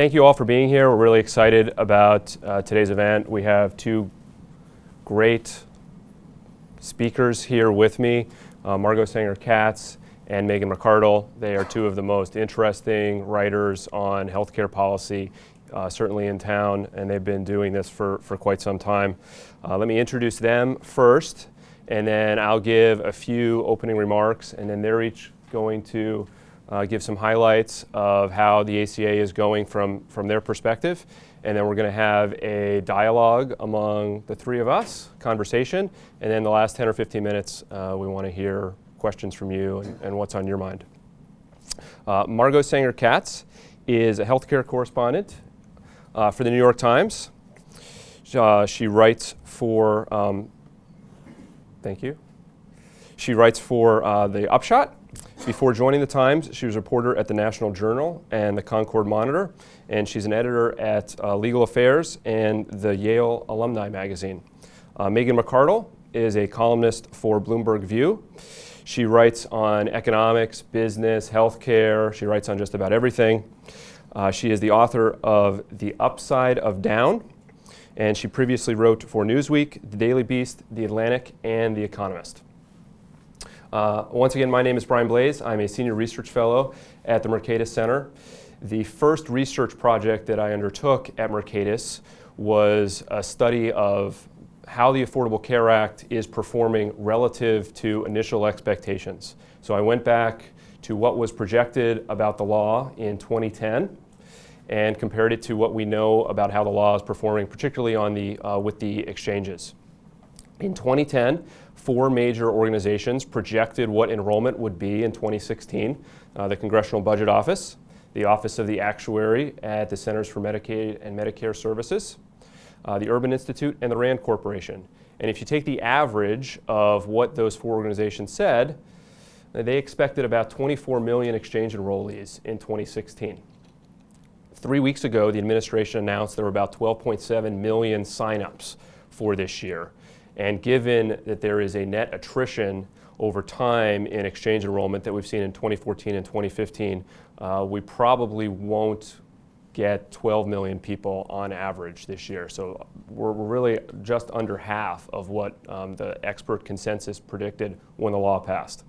thank you all for being here. We're really excited about uh, today's event. We have two great speakers here with me, uh, Margot Sanger Katz and Megan McArdle. They are two of the most interesting writers on healthcare policy, uh, certainly in town, and they've been doing this for, for quite some time. Uh, let me introduce them first, and then I'll give a few opening remarks, and then they're each going to uh, give some highlights of how the ACA is going from, from their perspective. And then we're going to have a dialogue among the three of us, conversation. And then the last 10 or 15 minutes, uh, we want to hear questions from you and, and what's on your mind. Uh, Margot Sanger Katz is a healthcare correspondent uh, for the New York Times. Uh, she writes for, um, thank you. She writes for uh, the Upshot, before joining the Times, she was a reporter at the National Journal and the Concord Monitor, and she's an editor at uh, Legal Affairs and the Yale Alumni Magazine. Uh, Megan McArdle is a columnist for Bloomberg View. She writes on economics, business, healthcare. She writes on just about everything. Uh, she is the author of The Upside of Down, and she previously wrote for Newsweek, The Daily Beast, The Atlantic, and The Economist. Uh, once again, my name is Brian Blase. I'm a senior research fellow at the Mercatus Center. The first research project that I undertook at Mercatus was a study of how the Affordable Care Act is performing relative to initial expectations. So I went back to what was projected about the law in 2010 and compared it to what we know about how the law is performing, particularly on the, uh, with the exchanges. In 2010, four major organizations projected what enrollment would be in 2016. Uh, the Congressional Budget Office, the Office of the Actuary at the Centers for Medicaid and Medicare Services, uh, the Urban Institute, and the RAND Corporation. And if you take the average of what those four organizations said, they expected about 24 million exchange enrollees in 2016. Three weeks ago, the administration announced there were about 12.7 million signups for this year. And given that there is a net attrition over time in exchange enrollment that we've seen in 2014 and 2015, uh, we probably won't get 12 million people on average this year. So we're, we're really just under half of what um, the expert consensus predicted when the law passed.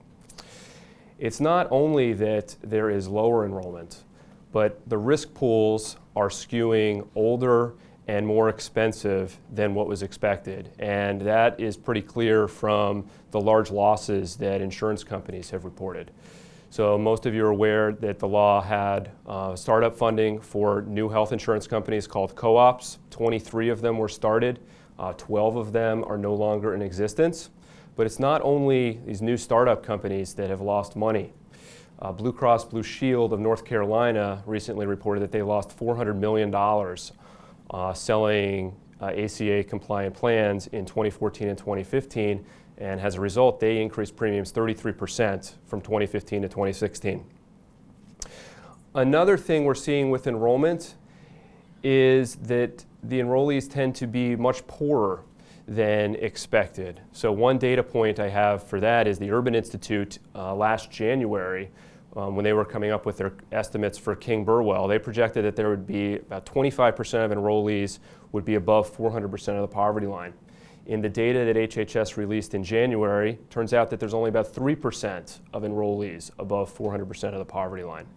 It's not only that there is lower enrollment, but the risk pools are skewing older and more expensive than what was expected. And that is pretty clear from the large losses that insurance companies have reported. So most of you are aware that the law had uh, startup funding for new health insurance companies called co-ops. 23 of them were started. Uh, 12 of them are no longer in existence. But it's not only these new startup companies that have lost money. Uh, Blue Cross Blue Shield of North Carolina recently reported that they lost $400 million uh, selling uh, ACA compliant plans in 2014 and 2015 and as a result they increased premiums 33% from 2015 to 2016. Another thing we're seeing with enrollment is that the enrollees tend to be much poorer than expected. So one data point I have for that is the Urban Institute uh, last January um, when they were coming up with their estimates for King Burwell, they projected that there would be about 25% of enrollees would be above 400% of the poverty line. In the data that HHS released in January, turns out that there's only about 3% of enrollees above 400% of the poverty line.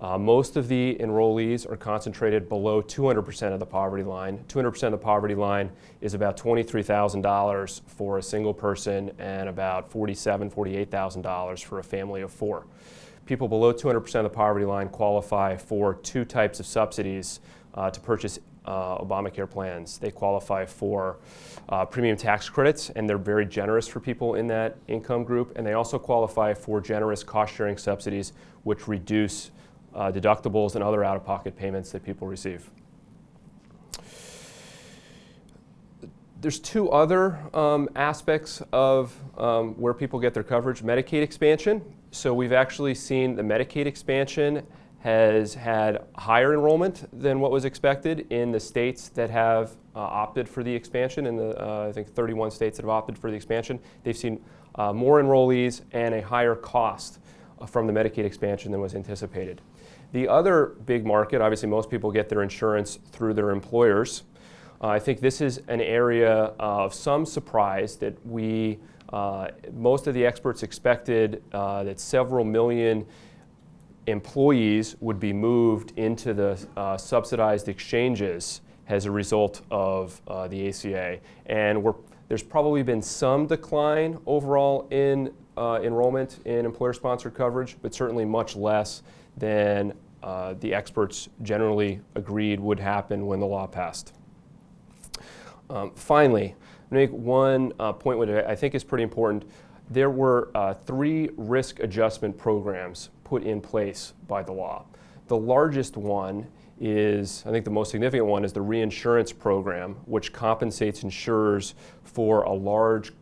Uh, most of the enrollees are concentrated below 200% of the poverty line. 200% of the poverty line is about $23,000 for a single person and about $47,000, $48,000 for a family of four people below 200% of the poverty line qualify for two types of subsidies uh, to purchase uh, Obamacare plans. They qualify for uh, premium tax credits, and they're very generous for people in that income group. And they also qualify for generous cost-sharing subsidies, which reduce uh, deductibles and other out-of-pocket payments that people receive. There's two other um, aspects of um, where people get their coverage. Medicaid expansion so we've actually seen the Medicaid expansion has had higher enrollment than what was expected in the states that have uh, opted for the expansion, in the, uh, I think 31 states that have opted for the expansion. They've seen uh, more enrollees and a higher cost uh, from the Medicaid expansion than was anticipated. The other big market, obviously, most people get their insurance through their employers. Uh, I think this is an area of some surprise that we, uh, most of the experts expected uh, that several million employees would be moved into the uh, subsidized exchanges as a result of uh, the ACA. And there's probably been some decline overall in uh, enrollment in employer-sponsored coverage, but certainly much less than uh, the experts generally agreed would happen when the law passed. Um, finally, make one uh, point which I think is pretty important. There were uh, three risk adjustment programs put in place by the law. The largest one is, I think the most significant one is the reinsurance program, which compensates insurers for a large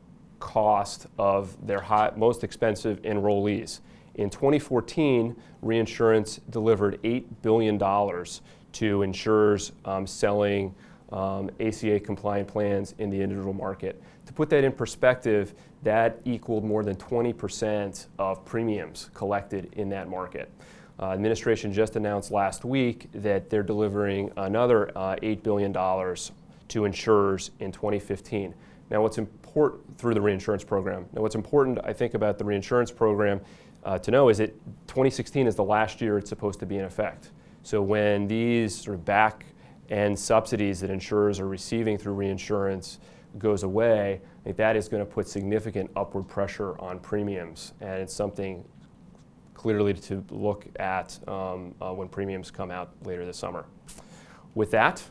cost of their high, most expensive enrollees. In 2014, reinsurance delivered $8 billion to insurers um, selling um, ACA compliant plans in the individual market. To put that in perspective, that equaled more than 20% of premiums collected in that market. Uh, administration just announced last week that they're delivering another uh, $8 billion to insurers in 2015. Now, what's important through the reinsurance program? Now, what's important, I think, about the reinsurance program uh, to know is that 2016 is the last year it's supposed to be in effect. So when these sort of back end subsidies that insurers are receiving through reinsurance goes away, I think that is going to put significant upward pressure on premiums, and it's something clearly to look at um, uh, when premiums come out later this summer. With that,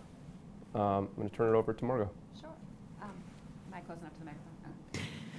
um, I'm going to turn it over to Margot. Sure. Um, am I close enough to the microphone?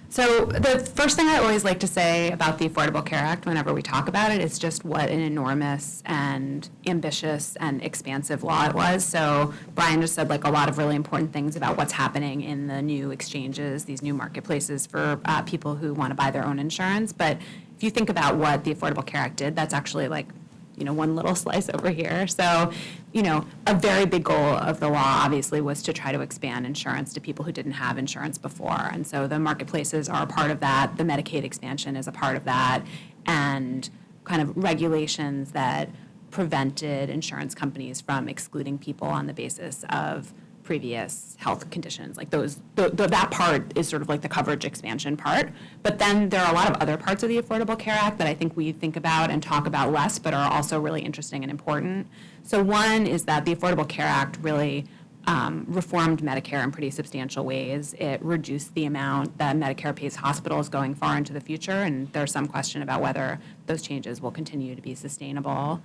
So the first thing I always like to say about the Affordable Care Act whenever we talk about it is just what an enormous and ambitious and expansive law it was. So Brian just said like a lot of really important things about what's happening in the new exchanges, these new marketplaces for uh, people who want to buy their own insurance. But if you think about what the Affordable Care Act did, that's actually like you know, one little slice over here. So, you know, a very big goal of the law obviously was to try to expand insurance to people who didn't have insurance before. And so the marketplaces are a part of that. The Medicaid expansion is a part of that. And kind of regulations that prevented insurance companies from excluding people on the basis of previous health conditions. Like those, the, the, that part is sort of like the coverage expansion part. But then there are a lot of other parts of the Affordable Care Act that I think we think about and talk about less, but are also really interesting and important. So one is that the Affordable Care Act really um, reformed Medicare in pretty substantial ways. It reduced the amount that Medicare pays hospitals going far into the future, and there's some question about whether those changes will continue to be sustainable.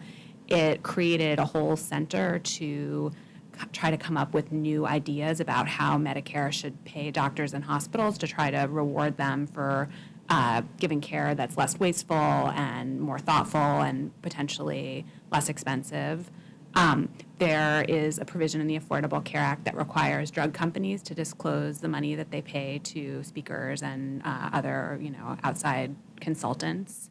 It created a whole center to try to come up with new ideas about how Medicare should pay doctors and hospitals to try to reward them for uh, giving care that's less wasteful and more thoughtful and potentially less expensive. Um, there is a provision in the Affordable Care Act that requires drug companies to disclose the money that they pay to speakers and uh, other, you know, outside consultants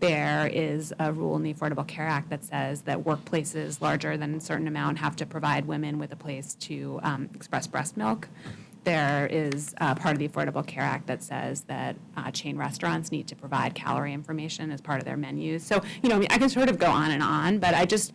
there is a rule in the Affordable Care Act that says that workplaces larger than a certain amount have to provide women with a place to um, express breast milk. There is a part of the Affordable Care Act that says that uh, chain restaurants need to provide calorie information as part of their menus. So, you know, I, mean, I can sort of go on and on, but I just,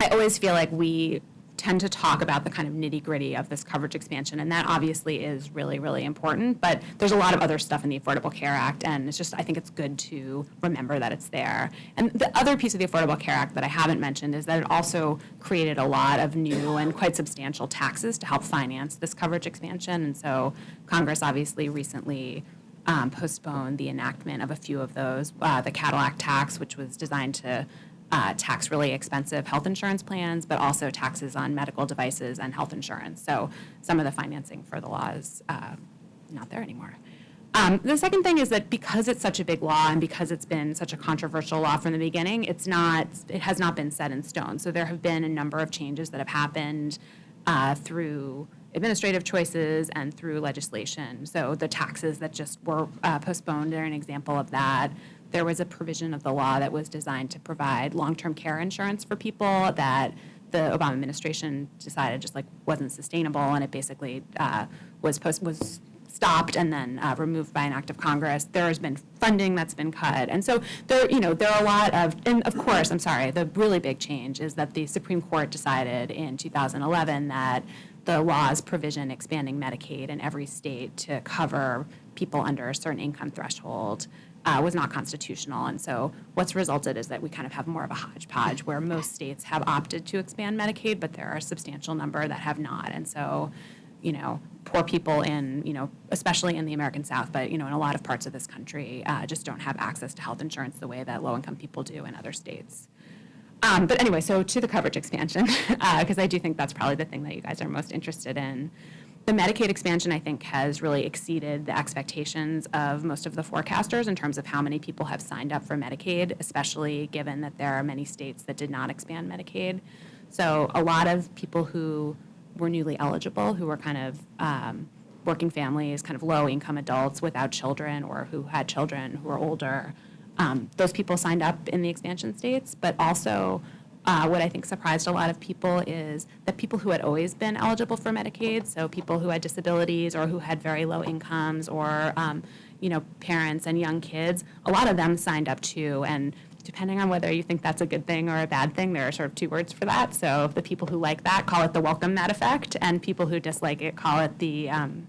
I always feel like we tend to talk about the kind of nitty gritty of this coverage expansion, and that obviously is really, really important. But there's a lot of other stuff in the Affordable Care Act, and it's just, I think it's good to remember that it's there. And the other piece of the Affordable Care Act that I haven't mentioned is that it also created a lot of new and quite substantial taxes to help finance this coverage expansion. And so Congress obviously recently um, postponed the enactment of a few of those. Uh, the Cadillac tax, which was designed to uh, tax really expensive health insurance plans, but also taxes on medical devices and health insurance. So some of the financing for the law is uh, not there anymore. Um, the second thing is that because it's such a big law and because it's been such a controversial law from the beginning, it's not, it has not been set in stone. So there have been a number of changes that have happened uh, through administrative choices and through legislation. So the taxes that just were uh, postponed are an example of that there was a provision of the law that was designed to provide long-term care insurance for people that the Obama administration decided just like wasn't sustainable, and it basically uh, was post was stopped and then uh, removed by an act of Congress. There has been funding that's been cut, and so there, you know, there are a lot of, and of course, I'm sorry, the really big change is that the Supreme Court decided in 2011 that the law's provision expanding Medicaid in every state to cover people under a certain income threshold uh, was not constitutional. And so what's resulted is that we kind of have more of a hodgepodge where most states have opted to expand Medicaid, but there are a substantial number that have not. And so, you know, poor people in, you know, especially in the American South, but, you know, in a lot of parts of this country, uh, just don't have access to health insurance the way that low-income people do in other states. Um, but anyway, so to the coverage expansion, because I do think that's probably the thing that you guys are most interested in. The Medicaid expansion, I think, has really exceeded the expectations of most of the forecasters in terms of how many people have signed up for Medicaid, especially given that there are many states that did not expand Medicaid. So a lot of people who were newly eligible, who were kind of um, working families, kind of low-income adults without children or who had children who were older, um, those people signed up in the expansion states, but also uh, what I think surprised a lot of people is that people who had always been eligible for Medicaid, so people who had disabilities or who had very low incomes or um, you know parents and young kids, a lot of them signed up too. And depending on whether you think that's a good thing or a bad thing, there are sort of two words for that. So the people who like that call it the welcome mat effect, and people who dislike it call it the um,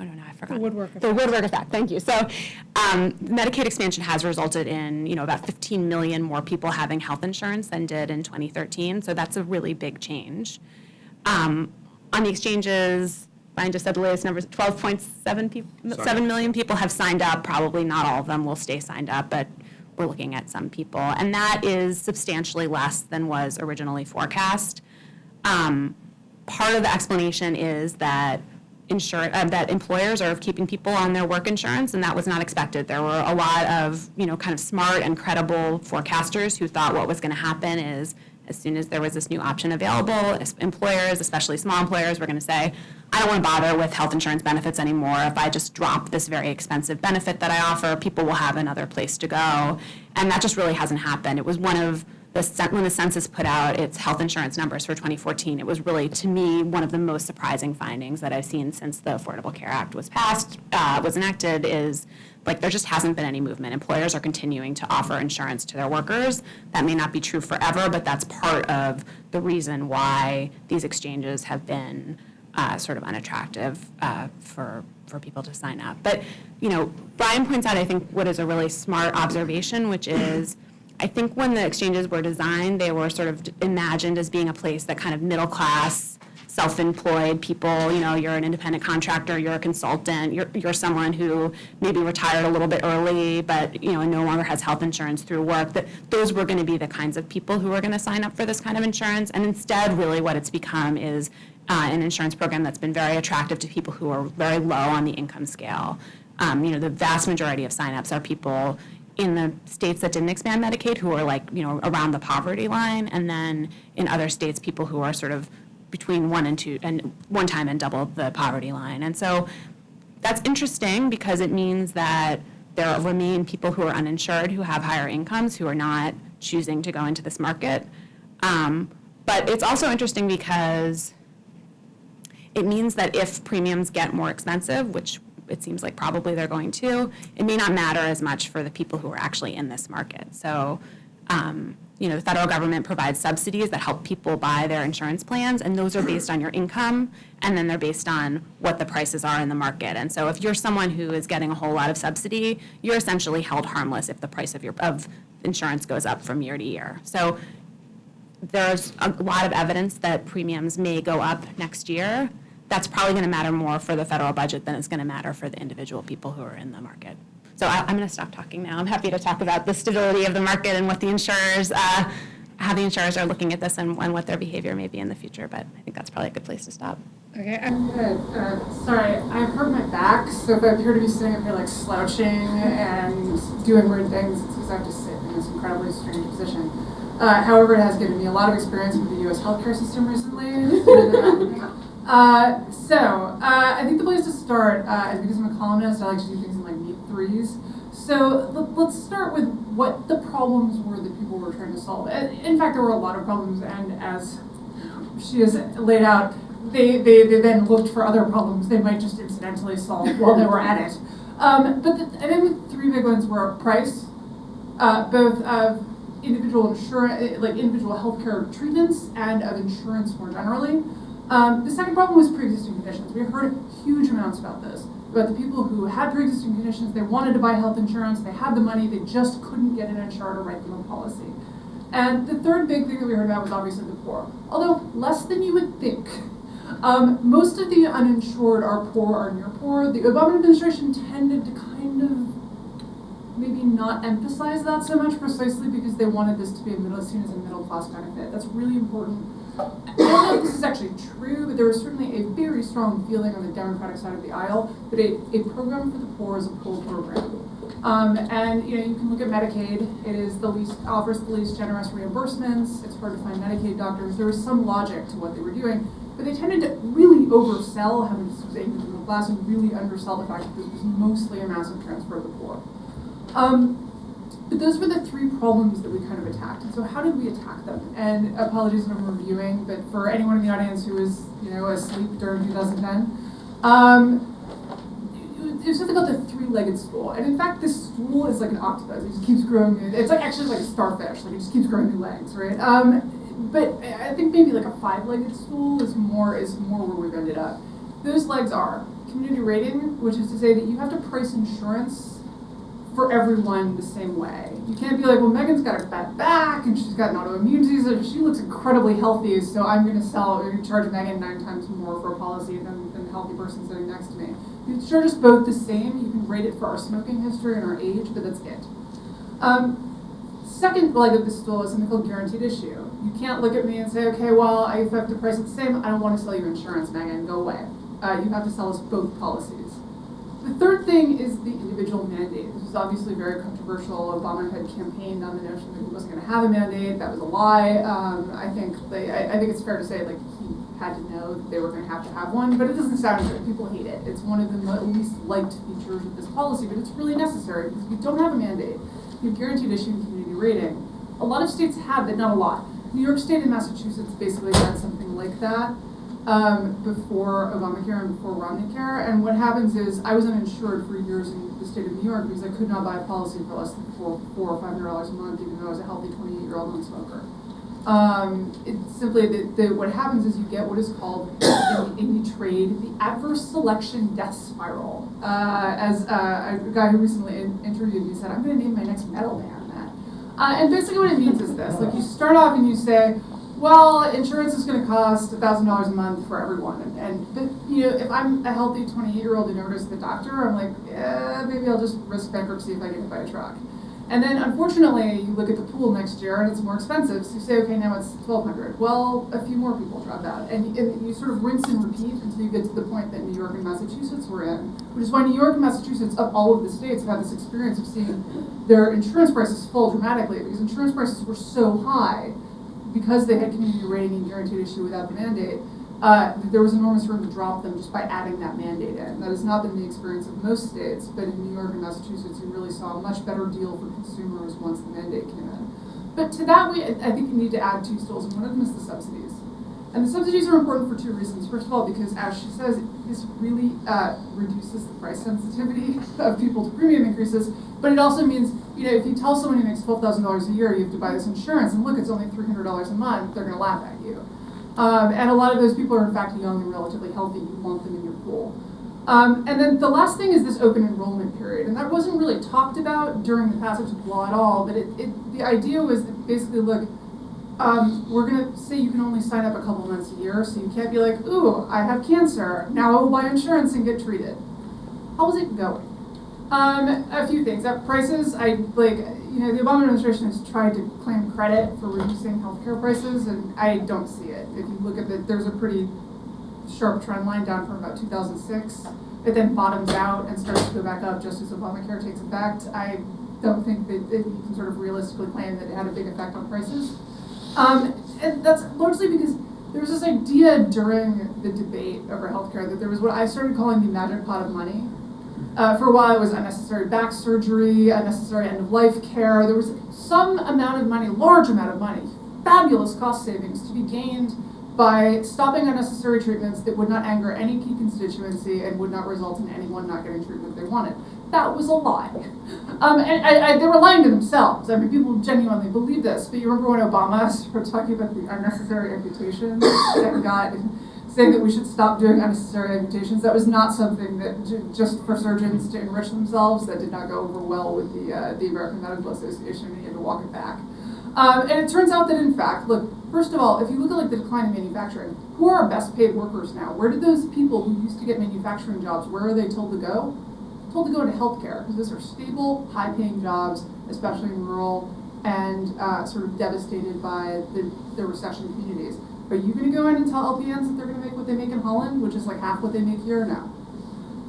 I don't know, I forgot. The woodwork The woodwork effect, thank you. So um, Medicaid expansion has resulted in, you know, about 15 million more people having health insurance than did in 2013. So that's a really big change. Um, on the exchanges, Brian just said the latest numbers, 12.7 people, 7 million people have signed up. Probably not all of them will stay signed up, but we're looking at some people. And that is substantially less than was originally forecast. Um, part of the explanation is that insur- uh, that employers are keeping people on their work insurance, and that was not expected. There were a lot of, you know, kind of smart and credible forecasters who thought what was going to happen is as soon as there was this new option available, employers, especially small employers, were going to say, I don't want to bother with health insurance benefits anymore. If I just drop this very expensive benefit that I offer, people will have another place to go. And that just really hasn't happened. It was one of the, when the census put out its health insurance numbers for 2014, it was really, to me, one of the most surprising findings that I've seen since the Affordable Care Act was passed, uh, was enacted, is like there just hasn't been any movement. Employers are continuing to offer insurance to their workers. That may not be true forever, but that's part of the reason why these exchanges have been uh, sort of unattractive uh, for for people to sign up. But you know, Brian points out, I think, what is a really smart observation, which is I think when the exchanges were designed, they were sort of imagined as being a place that kind of middle class, self-employed people, you know, you're an independent contractor, you're a consultant, you're, you're someone who maybe retired a little bit early, but, you know, no longer has health insurance through work, that those were going to be the kinds of people who were going to sign up for this kind of insurance. And instead, really what it's become is uh, an insurance program that's been very attractive to people who are very low on the income scale. Um, you know, the vast majority of signups are people in the states that didn't expand Medicaid who are like, you know, around the poverty line, and then in other states, people who are sort of between one and two, and one time and double the poverty line. And so that's interesting because it means that there remain people who are uninsured who have higher incomes who are not choosing to go into this market. Um, but it's also interesting because it means that if premiums get more expensive, which it seems like probably they're going to, it may not matter as much for the people who are actually in this market. So, um, you know, the federal government provides subsidies that help people buy their insurance plans, and those are based on your income, and then they're based on what the prices are in the market. And so, if you're someone who is getting a whole lot of subsidy, you're essentially held harmless if the price of your of insurance goes up from year to year. So, there's a lot of evidence that premiums may go up next year that's probably going to matter more for the federal budget than it's going to matter for the individual people who are in the market. So I, am going to stop talking now. I'm happy to talk about the stability of the market and what the insurers, uh, how the insurers are looking at this and, and, what their behavior may be in the future. But I think that's probably a good place to stop. Okay. I'm good. Uh, sorry, I hurt my back, so if I appear to be sitting up here like slouching and doing weird things, it's because I have to sit in this incredibly strange position. Uh, however, it has given me a lot of experience with the U.S. healthcare system recently. Uh, so, uh, I think the place to start uh, is because I'm a columnist, I like to do things in like neat threes. So let's start with what the problems were that people were trying to solve. In fact, there were a lot of problems, and as she has laid out, they, they, they then looked for other problems they might just incidentally solve while they were at it. Um, but the, I think the three big ones were price, uh, both of individual insurance, like individual healthcare treatments and of insurance more generally. Um, the second problem was pre-existing conditions. We heard huge amounts about this, about the people who had pre-existing conditions, they wanted to buy health insurance, they had the money, they just couldn't get an insurer to write them a policy. And the third big thing that we heard about was obviously the poor, although less than you would think. Um, most of the uninsured are poor or near poor. The Obama administration tended to kind of maybe not emphasize that so much precisely because they wanted this to be a middle, seen as a middle class benefit. That's really important. I don't know if this is actually true, but there was certainly a very strong feeling on the Democratic side of the aisle that a, a program for the poor is a poor program. Um, and you know, you can look at Medicaid. It is the least offers the least generous reimbursements. It's hard to find Medicaid doctors. There was some logic to what they were doing, but they tended to really oversell how this was aimed at the middle class and really undersell the fact that this was mostly a massive transfer of the poor. Um, but those were the three problems that we kind of attacked. And so how did we attack them? And apologies if I'm reviewing, but for anyone in the audience who was, you know, asleep during 2010, um, it was something called the three-legged stool. And in fact, this stool is like an octopus. It just keeps growing. It's like actually like a starfish. Like it just keeps growing new legs, right? Um, but I think maybe like a five-legged stool is more is more where we've ended up. Those legs are community rating, which is to say that you have to price insurance for everyone the same way. You can't be like, well, Megan's got a bad back and she's got an autoimmune disease and she looks incredibly healthy, so I'm going to sell or charge Megan nine times more for a policy than, than the healthy person sitting next to me. You charge us both the same. You can rate it for our smoking history and our age, but that's it. Um, second leg of the stool is something called guaranteed issue. You can't look at me and say, okay, well, I have to price it the same. I don't want to sell you insurance, Megan. Go away. Uh, you have to sell us both policies. Third thing is the individual mandate. This was obviously very controversial. Obama had campaigned on the notion that he wasn't going to have a mandate. That was a lie. Um, I think they, I, I, think it's fair to say like he had to know that they were going to have to have one, but it doesn't sound good. People hate it. It's one of the least liked features of this policy, but it's really necessary because if you don't have a mandate, you have guaranteed issue community rating. A lot of states have, but not a lot. New York State and Massachusetts basically had something like that um, before Obamacare and before Romney Care. And what happens is I was uninsured for years in the state of New York because I could not buy a policy for less than four, four or five hundred dollars a month, even though I was a healthy 28 year old non-smoker. Um, it's simply that what happens is you get what is called in, in the trade the adverse selection death spiral. Uh, as uh, a guy who recently in, interviewed me said, I'm going to name my next metal band that. Uh, and basically what it means is this: like you start off and you say, well, insurance is going to cost thousand dollars a month for everyone, and, and you know, if I'm a healthy 28 year old who never goes to the doctor, I'm like, yeah, maybe I'll just risk bankruptcy if I get hit by a truck. And then unfortunately, you look at the pool next year and it's more expensive, so you say, okay, now it's 1200 Well, a few more people drop out. And, and you sort of rinse and repeat until you get to the point that New York and Massachusetts were in, which is why New York and Massachusetts, of all of the states, have had this experience of seeing their insurance prices fall dramatically because insurance prices were so high because they had community rating and guaranteed issue without the mandate, uh, there was enormous room to drop them just by adding that mandate in. That has not been the experience of most states, but in New York and Massachusetts, you really saw a much better deal for consumers once the mandate came in. But to that, we, I think you need to add two stools, and one of them is the subsidies. And the subsidies are important for two reasons. First of all, because as she says, this really uh, reduces the price sensitivity of people to premium increases, but it also means, you know, if you tell someone who makes $12,000 a year you have to buy this insurance, and look, it's only $300 a month, they're going to laugh at you. Um, and a lot of those people are in fact young and relatively healthy. You want them in your pool. Um, and then the last thing is this open enrollment period, and that wasn't really talked about during the passage of law at all. But it, it, the idea was that basically, look, um, we're going to say you can only sign up a couple months a year, so you can't be like, ooh, I have cancer, now I will buy insurance and get treated. How's it going? Um, a few things. At prices, I like, you know, the Obama administration has tried to claim credit for reducing healthcare prices, and I don't see it. If you look at it, there's a pretty sharp trend line down from about 2006. It then bottoms out and starts to go back up just as Obamacare takes effect. I don't think that you can sort of realistically claim that it had a big effect on prices. Um, and that's largely because there was this idea during the debate over healthcare that there was what I started calling the magic pot of money, uh, for a while, it was unnecessary back surgery, unnecessary end of life care. There was some amount of money, large amount of money, fabulous cost savings to be gained by stopping unnecessary treatments that would not anger any key constituency and would not result in anyone not getting treatment they wanted. That was a lie. Um, and I, I, they were lying to themselves. I mean, people genuinely believe this. But you remember when Obama started talking about the unnecessary amputations that got saying that we should stop doing unnecessary amputations. That was not something that just for surgeons to enrich themselves. That did not go over well with the uh, the American Medical Association, and he had to walk it back. Um, and it turns out that in fact, look, first of all, if you look at like the decline in manufacturing, who are our best paid workers now? Where did those people who used to get manufacturing jobs, where are they told to go? Told to go into healthcare because those are stable, high paying jobs, especially in rural and uh, sort of devastated by the, the recession communities. Are you going to go in and tell LPNs that they're going to make what they make in Holland, which is like half what they make here now?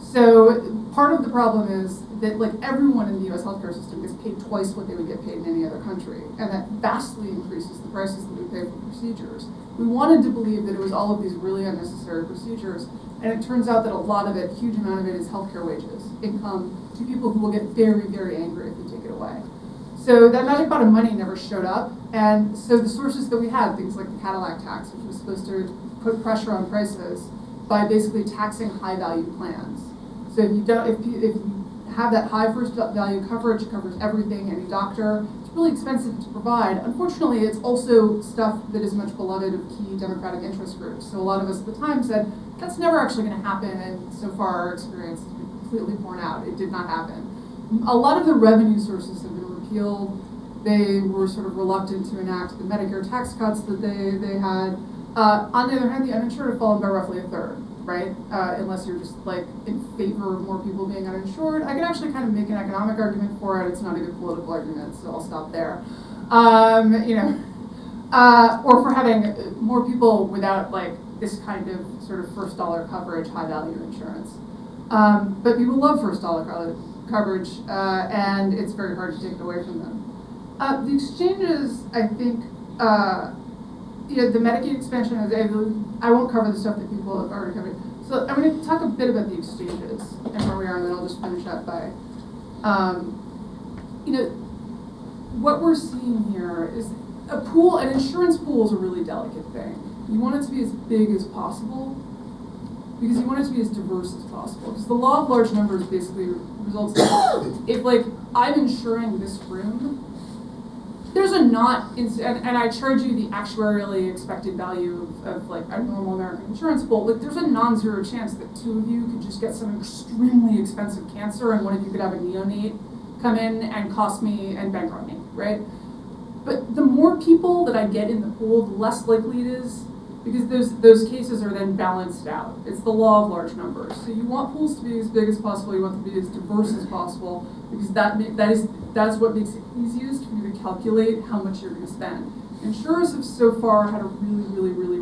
So part of the problem is that like everyone in the U.S. healthcare system gets paid twice what they would get paid in any other country, and that vastly increases the prices that we pay for procedures. We wanted to believe that it was all of these really unnecessary procedures, and it turns out that a lot of it, huge amount of it, is healthcare wages, income to people who will get very, very angry if you take it away. So that magic pot of money never showed up, and so the sources that we had, things like the Cadillac tax, which was supposed to put pressure on prices by basically taxing high value plans. So if you don't, if you, if you have that high first value coverage, it covers everything, any doctor, really expensive to provide. Unfortunately, it's also stuff that is much beloved of key democratic interest groups. So a lot of us at the time said, that's never actually going to happen, and so far our experience has been completely borne out. It did not happen. A lot of the revenue sources have been repealed. They were sort of reluctant to enact the Medicare tax cuts that they, they had. Uh, on the other hand, the uninsured have fallen by roughly a third, right? Uh, unless you're just like in favor of more people being uninsured. I can actually kind of make an economic argument for it. It's not a good political argument, so I'll stop there. Um, you know, uh, or for having more people without like this kind of sort of first dollar coverage, high value insurance. Um, but people love first dollar co- coverage, uh, and it's very hard to take it away from them. Uh, the exchanges, I think, uh, you know, the Medicaid expansion is able, I won't cover the stuff that people have already covered. So I'm going to talk a bit about the exchanges and where we are, and then I'll just finish up by, um, you know, what we're seeing here is a pool, an insurance pool is a really delicate thing. You want it to be as big as possible because you want it to be as diverse as possible. Because the law of large numbers basically results in if like I'm insuring this room, there's a not, and, and I charge you the actuarially expected value of, of like a normal American insurance pool. Like there's a non-zero chance that two of you could just get some extremely expensive cancer, and one of you could have a neonate come in and cost me and bankrupt me, right? But the more people that I get in the pool, the less likely it is because those those cases are then balanced out. It's the law of large numbers. So you want pools to be as big as possible. You want them to be as diverse as possible because that that is that's what makes it easiest for you to calculate how much you're going to spend. Insurers have so far had a really, really, really,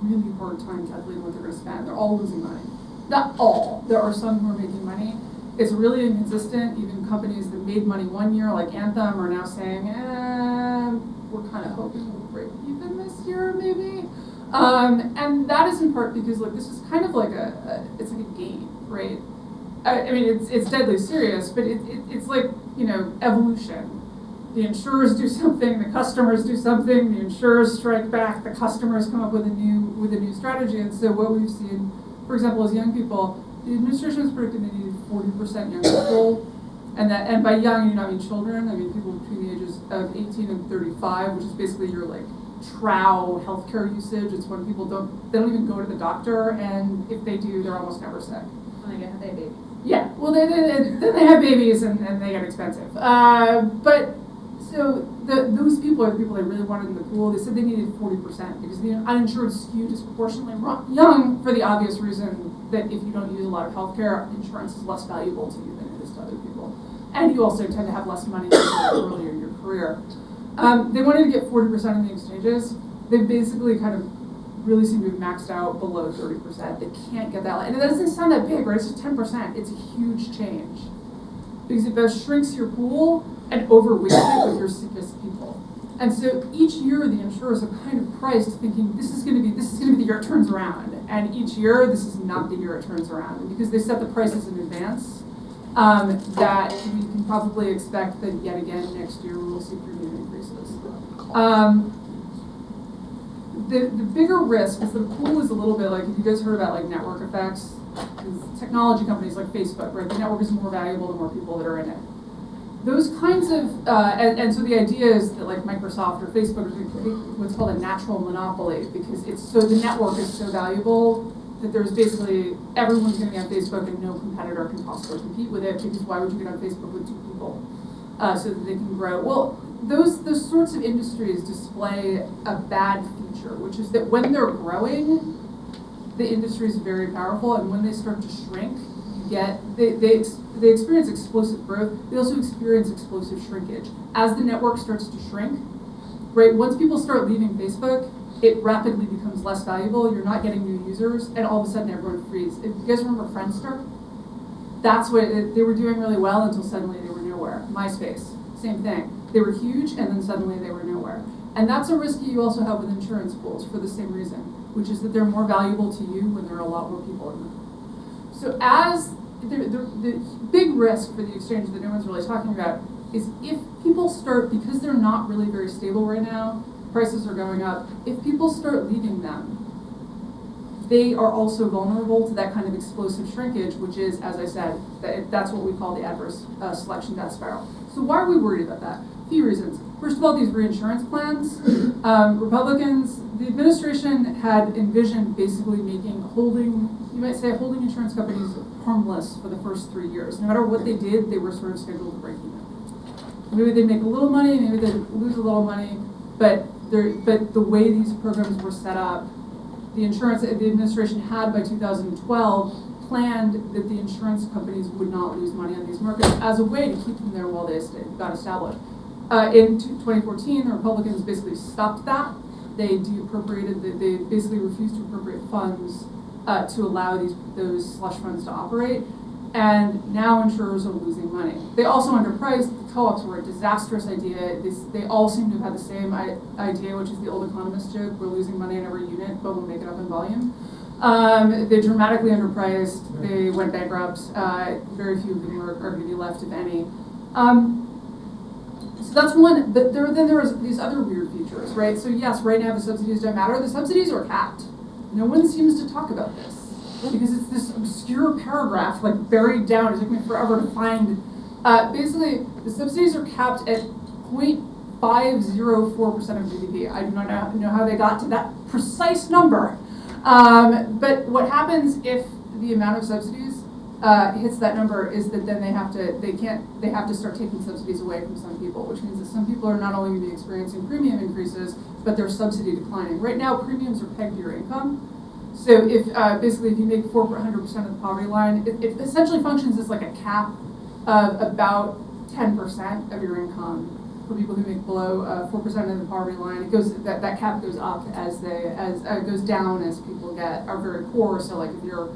really hard time calculating what they're going to spend. They're all losing money. Not all. There are some who are making money. It's really inconsistent. Even companies that made money one year, like Anthem, are now saying, eh, we're kind of hoping we'll break even this year, maybe. Um, and that is in part because like this is kind of like a, a it's like a game, right? I, I mean, it's it's deadly serious, but it, it, it's like you know evolution. The insurers do something, the customers do something, the insurers strike back, the customers come up with a new with a new strategy. And so what we've seen, for example, as young people, the administration has predicted they needed forty percent young people. And that, and by young, you don't mean children. I mean people between the ages of 18 and 35, which is basically your like trow healthcare usage. It's when people don't, they don't even go to the doctor, and if they do, they're almost never sick. When they get their baby. Yeah, well, they, they, they, then they have babies and, and they get expensive. Uh, but so the, those people are the people they really wanted in the pool. They said they needed 40% because the uninsured skew disproportionately young for the obvious reason that if you don't use a lot of healthcare, insurance is less valuable to you than it is to other people. And you also tend to have less money earlier in your career. Um, they wanted to get 40% of the exchanges. They basically kind of really seem to have maxed out below 30%. They can't get that. And it doesn't sound that big, right? It's just 10%. It's a huge change. Because it shrinks your pool and overweights it with your sickest people. And so each year the insurers are kind of priced thinking this is gonna be this is gonna be the year it turns around. And each year this is not the year it turns around. Because they set the prices in advance, um, that we can probably expect that yet again next year we'll see premium. Um, the, the bigger risk is the pool is a little bit like, if you guys heard about like network effects, technology companies like Facebook, right? The network is more valuable the more people that are in it. Those kinds of, uh, and, and so the idea is that like Microsoft or Facebook is what's called a natural monopoly because it's so the network is so valuable that there's basically everyone's going to be on Facebook and no competitor can possibly compete with it because why would you get on Facebook with two people uh, so that they can grow? Well, those those sorts of industries display a bad feature, which is that when they're growing, the industry is very powerful, and when they start to shrink, you get they they, they experience explosive growth. They also experience explosive shrinkage as the network starts to shrink. Right, once people start leaving Facebook, it rapidly becomes less valuable. You're not getting new users, and all of a sudden everyone frees. If you guys remember Friendster, that's what it, they were doing really well until suddenly they were nowhere. MySpace, same thing. They were huge, and then suddenly they were nowhere. And that's a risk you also have with insurance pools for the same reason, which is that they're more valuable to you when there are a lot more people in them. So as the, the, the big risk for the exchange that no one's really talking about is if people start, because they're not really very stable right now, prices are going up, if people start leaving them, they are also vulnerable to that kind of explosive shrinkage, which is, as I said, that that's what we call the adverse uh, selection death spiral. So why are we worried about that? A few reasons. First of all, these reinsurance plans. Um, Republicans, the administration had envisioned basically making holding, you might say, holding insurance companies harmless for the first three years. No matter what they did, they were sort of scheduled to break even. Maybe they'd make a little money, maybe they'd lose a little money, but but the way these programs were set up, the insurance the administration had by 2012 planned that the insurance companies would not lose money on these markets as a way to keep them there while they got established. Uh, in 2014, the Republicans basically stopped that. They deappropriated, they basically refused to appropriate funds uh, to allow these those slush funds to operate. And now insurers are losing money. They also underpriced. The co-ops were a disastrous idea. This, they all seem to have had the same idea, which is the old economist joke: we're losing money in every unit, but we'll make it up in volume. Um, they dramatically underpriced. They went bankrupt. Uh, very few of them are, are going to be left, if any. Um, so that's one. But there, then there was these other weird features, right? So yes, right now the subsidies don't matter. The subsidies are capped. No one seems to talk about this because it's this obscure paragraph like buried down. It took me forever to find. Uh, basically, the subsidies are capped at 0.504% of GDP. I do not know, know how they got to that precise number. Um, but what happens if the amount of subsidies uh, hits that number is that then they have to they can't they have to start taking subsidies away from some people, which means that some people are not only going to be experiencing premium increases, but their subsidy declining. Right now, premiums are pegged to your income. So if uh, basically if you make 400% of the poverty line, it, it, essentially functions as like a cap of about 10% of your income for people who make below 4% uh, of the poverty line. It goes that, that cap goes up as they as uh, goes down as people get are very poor. So like if you're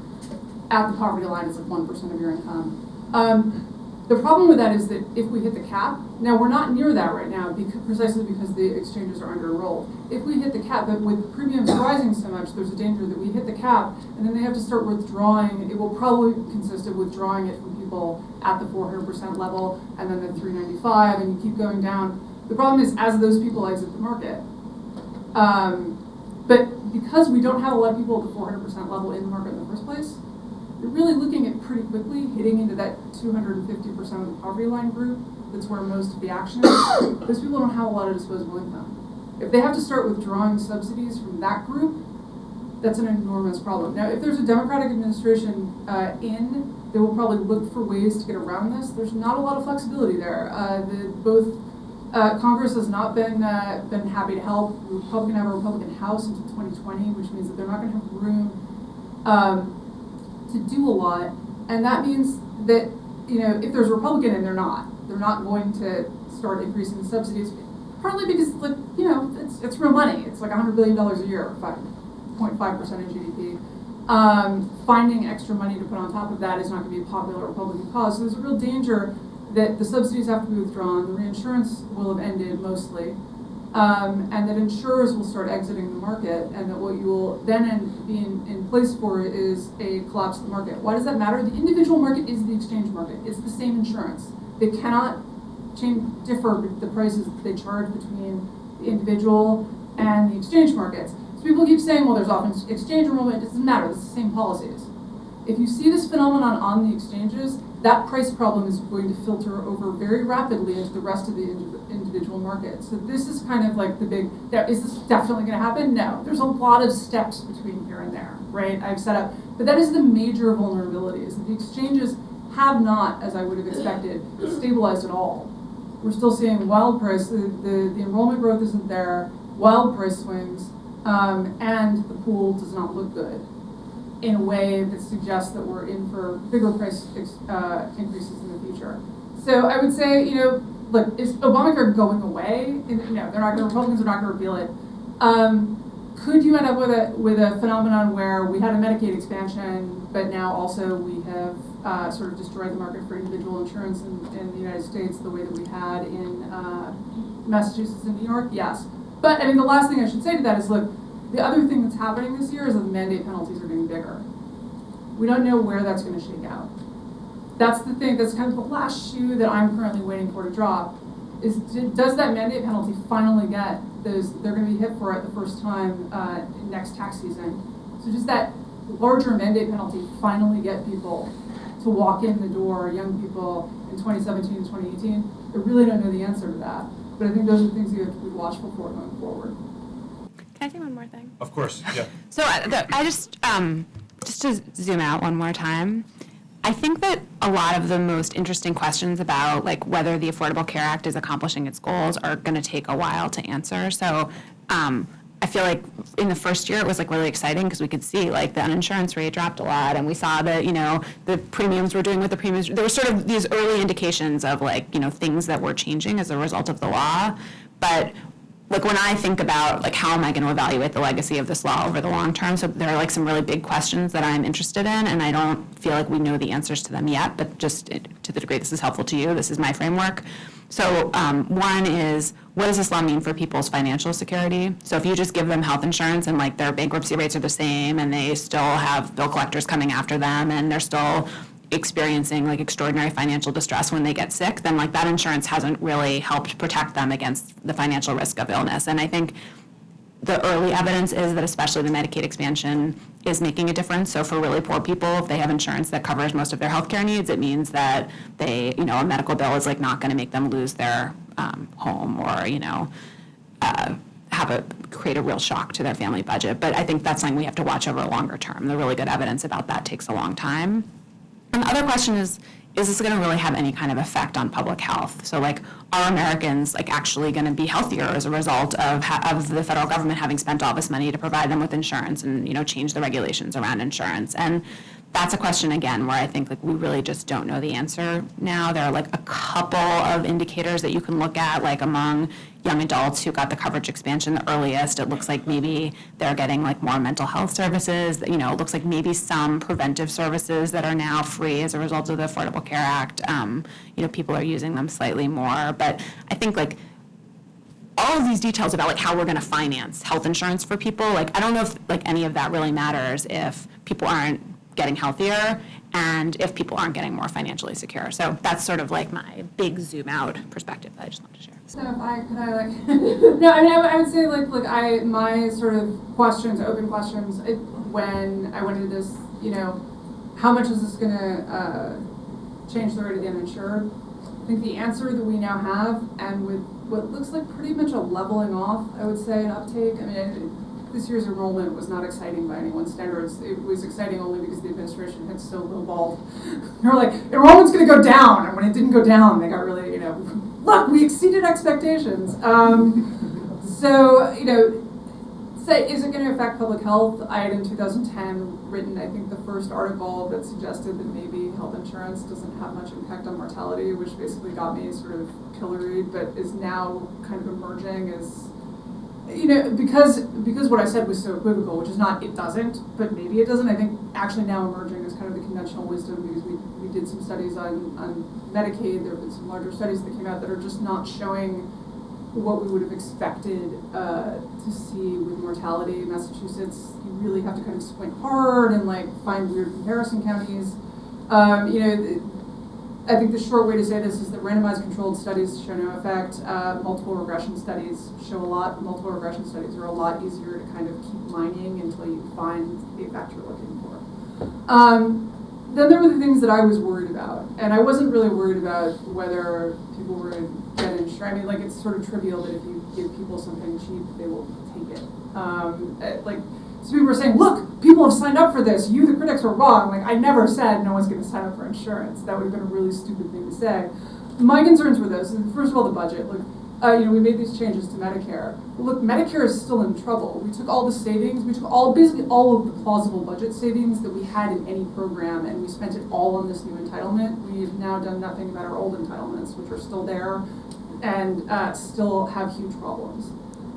at the poverty line, it's like 1% of your income. Um, the problem with that is that if we hit the cap, now we're not near that right now because, precisely because the exchanges are under enrolled. If we hit the cap, but with premiums rising so much, there's a danger that we hit the cap and then they have to start withdrawing. It will probably consist of withdrawing it from people at the 400% level and then the 395 and you keep going down. The problem is as those people exit the market. Um, but because we don't have a lot of people at the 400% level in the market in the first place, you're really looking at pretty quickly hitting into that 250% of the poverty line group. That's where most of the action is. Those people don't have a lot of disposable income. If they have to start withdrawing subsidies from that group, that's an enormous problem. Now, if there's a Democratic administration uh, in, they will probably look for ways to get around this. There's not a lot of flexibility there. Uh, the, both uh, Congress has not been uh, been happy to help. Republican have a Republican House until 2020, which means that they're not going to have room um, to do a lot, and that means that you know if there's a Republican and they're not, they're not going to start increasing the subsidies. Partly because like you know it's it's real money. It's like 100 billion dollars a year, 5.5 percent of GDP. Um, finding extra money to put on top of that is not going to be a popular Republican cause. So there's a real danger that the subsidies have to be withdrawn. The reinsurance will have ended mostly um, and that insurers will start exiting the market, and that what you will then be in, in place for is a collapse of the market. Why does that matter? The individual market is the exchange market. It's the same insurance. They cannot change, differ the prices that they charge between the individual and the exchange markets. So people keep saying, well, there's often exchange enrollment. It doesn't matter. It's the same policies. If you see this phenomenon on the exchanges, that price problem is going to filter over very rapidly into the rest of the indi- individual market. So this is kind of like the big, is this definitely gonna happen? No. There's a lot of steps between here and there, right? I've set up, but that is the major vulnerability, is that the exchanges have not, as I would have expected, stabilized at all. We're still seeing wild price, the, the, the enrollment growth isn't there, wild price swings, um, and the pool does not look good in a way that suggests that we're in for bigger price uh, increases in the future. So I would say, you know, look, is Obamacare going away? No, they're not to Republicans are not going to repeal it. Um, could you end up with a with a phenomenon where we had a Medicaid expansion, but now also we have uh, sort of destroyed the market for individual insurance in, in the United States the way that we had in uh, Massachusetts and New York? Yes. But I mean, the last thing I should say to that is, look, the other thing that's happening this year is that the mandate penalties are getting bigger. We don't know where that's going to shake out. That's the thing. That's kind of the last shoe that I'm currently waiting for to drop. Is does that mandate penalty finally get those? They're going to be hit for it the first time uh, next tax season. So does that larger mandate penalty finally get people to walk in the door, young people in 2017 and 2018? I really don't know the answer to that. But I think those are things you have to be watchful for going forward. Can I say one more thing? Of course, yeah. So I, the, I just, um, just to zoom out one more time, I think that a lot of the most interesting questions about like whether the Affordable Care Act is accomplishing its goals are going to take a while to answer. So um, I feel like in the first year it was like really exciting because we could see like the uninsurance rate dropped a lot, and we saw that you know the premiums were doing what the premiums. There were sort of these early indications of like you know things that were changing as a result of the law, but like when I think about like how am I going to evaluate the legacy of this law over the long term, so there are like some really big questions that I'm interested in, and I don't feel like we know the answers to them yet. But just to the degree this is helpful to you, this is my framework. So um, one is what does this law mean for people's financial security? So if you just give them health insurance and like their bankruptcy rates are the same, and they still have bill collectors coming after them, and they're still experiencing like extraordinary financial distress when they get sick, then like that insurance hasn't really helped protect them against the financial risk of illness. And I think the early evidence is that especially the Medicaid expansion is making a difference. So for really poor people, if they have insurance that covers most of their healthcare needs, it means that they, you know, a medical bill is like not going to make them lose their um, home or, you know, uh, have a, create a real shock to their family budget. But I think that's something we have to watch over a longer term. The really good evidence about that takes a long time. And the other question is, is this going to really have any kind of effect on public health? So like, are Americans like actually going to be healthier as a result of, of the federal government having spent all this money to provide them with insurance and, you know, change the regulations around insurance? And that's a question again where I think like we really just don't know the answer now. There are like a couple of indicators that you can look at, like among young adults who got the coverage expansion the earliest. It looks like maybe they're getting like more mental health services. You know, it looks like maybe some preventive services that are now free as a result of the Affordable Care Act. Um, you know, people are using them slightly more, but I think like all of these details about like how we're going to finance health insurance for people like i don't know if like any of that really matters if people aren't getting healthier and if people aren't getting more financially secure so that's sort of like my big zoom out perspective that i just wanted to share So I could I like no, I mean I, would- say like look I my sort of questions, open questions it, when I went into this, you know, how much is this gonna uh, change the rate of the uninsured? I think the answer that we now have, and with what looks like pretty much a leveling off, I would say, an uptake. I mean, it, this year's enrollment was not exciting by anyone's standards. It was exciting only because the administration had so lowballed. they were like, enrollment's going to go down, and when it didn't go down, they got really, you know, look, we exceeded expectations. Um, so, you know, say, is it going to affect public health? I had in 2010 written, I think, the first article that suggested that maybe health insurance doesn't have much impact on mortality, which basically got me sort of pilloried, but is now kind of emerging as, you know, because because what I said was so equivocal, which is not it doesn't, but maybe it doesn't. I think actually now emerging is kind of the conventional wisdom because we, we did some studies on, on Medicaid. There have been some larger studies that came out that are just not showing what we would have expected uh, to see with mortality in Massachusetts. You really have to kind of squint hard and like find weird comparison counties. Um, you know, I think the short way to say this is that randomized controlled studies show no effect. Uh, multiple regression studies show a lot. Multiple regression studies are a lot easier to kind of keep mining until you find the effect you're looking for. Um, then there were the things that I was worried about, and I wasn't really worried about whether people were going to get insurance. I mean, like it's sort of trivial that if you give people something cheap, they will take it. Um, eh, like so people were saying, look, people have signed up for this. You, the critics, were wrong. Like I never said no one's going to sign up for insurance. That would have been a really stupid thing to say. My concerns were this. First of all, the budget. Look, uh, you know, we made these changes to Medicare. Look, Medicare is still in trouble. We took all the savings, we took all basically all of the plausible budget savings that we had in any program, and we spent it all on this new entitlement. We've now done nothing about our old entitlements, which are still there and uh, still have huge problems.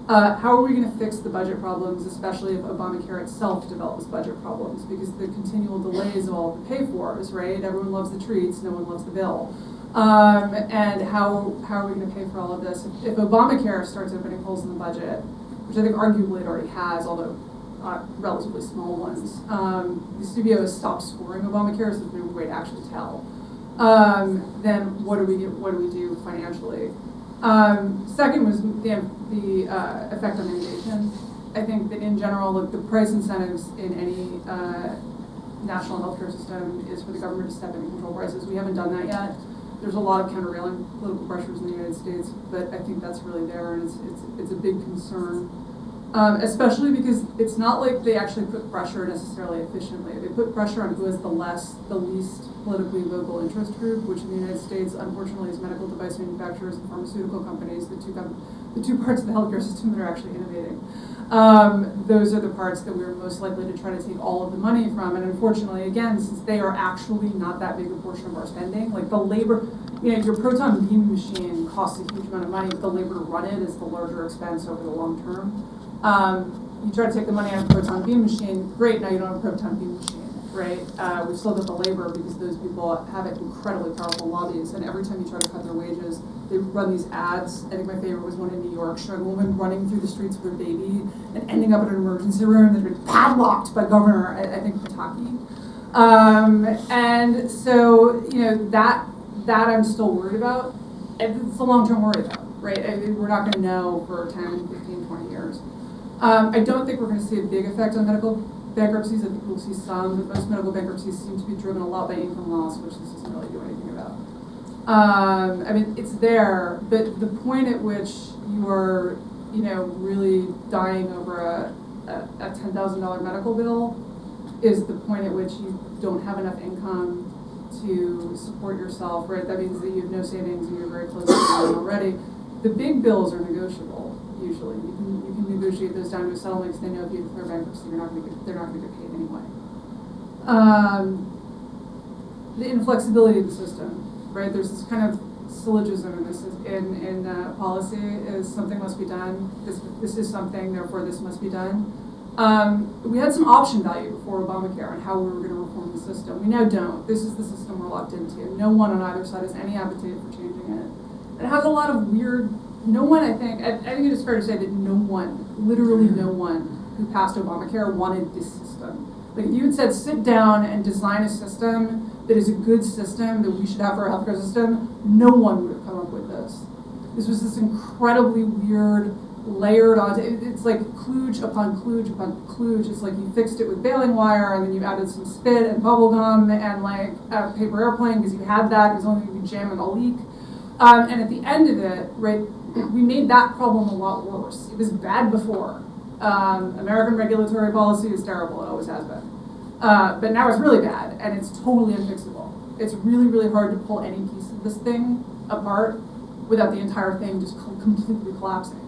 Uh, how are we going to fix the budget problems, especially if Obamacare itself develops budget problems? Because the continual delays of all the pay fors, right? Everyone loves the treats, no one loves the bill. Um, and how, how are we going to pay for all of this? If, if, Obamacare starts opening holes in the budget, which I think arguably it already has, although uh, relatively small ones, um, the has stopped scoring Obamacare, so there's no way to actually tell. Um, then what do we get, what do we do financially? Um, second was the, the uh, effect on innovation. I think that in general, look, the price incentives in any uh, national healthcare system is for the government to step in and control prices. We haven't done that yet there's a lot of countervailing political pressures in the United States, but I think that's really there, and it's, it's, it's a big concern. Um, especially because it's not like they actually put pressure necessarily efficiently. They put pressure on who has the less, the least politically vocal interest group, which in the United States, unfortunately, is medical device manufacturers and pharmaceutical companies, the two, the two parts of the healthcare system that are actually innovating. Um, those are the parts that we're most likely to try to take all of the money from. And unfortunately, again, since they are actually not that big a portion of our spending, like the labor, you know, your proton beam machine costs a huge amount of money, but the labor to run it is the larger expense over the long term. Um, you try to take the money out of proton beam machine, great, now you don't have a proton beam machine right? Uh, we've still got the labor because those people have incredibly powerful lobbies, and every time you try to cut their wages, they run these ads. I think my favorite was one in New York showing a woman running through the streets with her baby and ending up in an emergency room that had been padlocked by Governor, I, I think, Pataki. Um, and so, you know, that that I'm still worried about. It's a long-term worry, though, right? I mean, we're not going to know for 10, 15, 20 years. Um, I don't think we're going to see a big effect on medical bankruptcies, I think we'll see some, but most medical bankruptcies seem to be driven a lot by income loss, which this doesn't really do anything about. Um, I mean, it's there, but the point at which you are, you know, really dying over a, a, a $10,000 medical bill is the point at which you don't have enough income to support yourself, right? That means that you have no savings and you're very close to already. The big bills are negotiable usually. You can you can negotiate those down to a settlement because they know if you declare bankruptcy, you're not going to they're not going to get paid anyway. Um, the inflexibility of the system, right? There's this kind of syllogism in this in in uh, policy is something must be done. This this is something, therefore this must be done. Um, we had some option value before Obamacare on how we were going to reform the system. We now don't. This is the system we're locked into. No one on either side has any appetite for changing it. It has a lot of weird no one, I think, I, I think it is fair to say that no one, literally no one, who passed Obamacare wanted this system. Like if you had said, sit down and design a system that is a good system that we should have for our healthcare system, no one would have come up with this. This was this incredibly weird, layered onto, it, it's like kludge upon kludge upon kludge. It's like you fixed it with baling wire and then you added some spit and bubble gum and like a paper airplane because you had that, was only you could jam in a leak. Um, and at the end of it, right, we made that problem a lot worse. It was bad before. Um, American regulatory policy is terrible, it always has been. Uh, but now it's really bad, and it's totally unfixable. It's really, really hard to pull any piece of this thing apart without the entire thing just completely collapsing.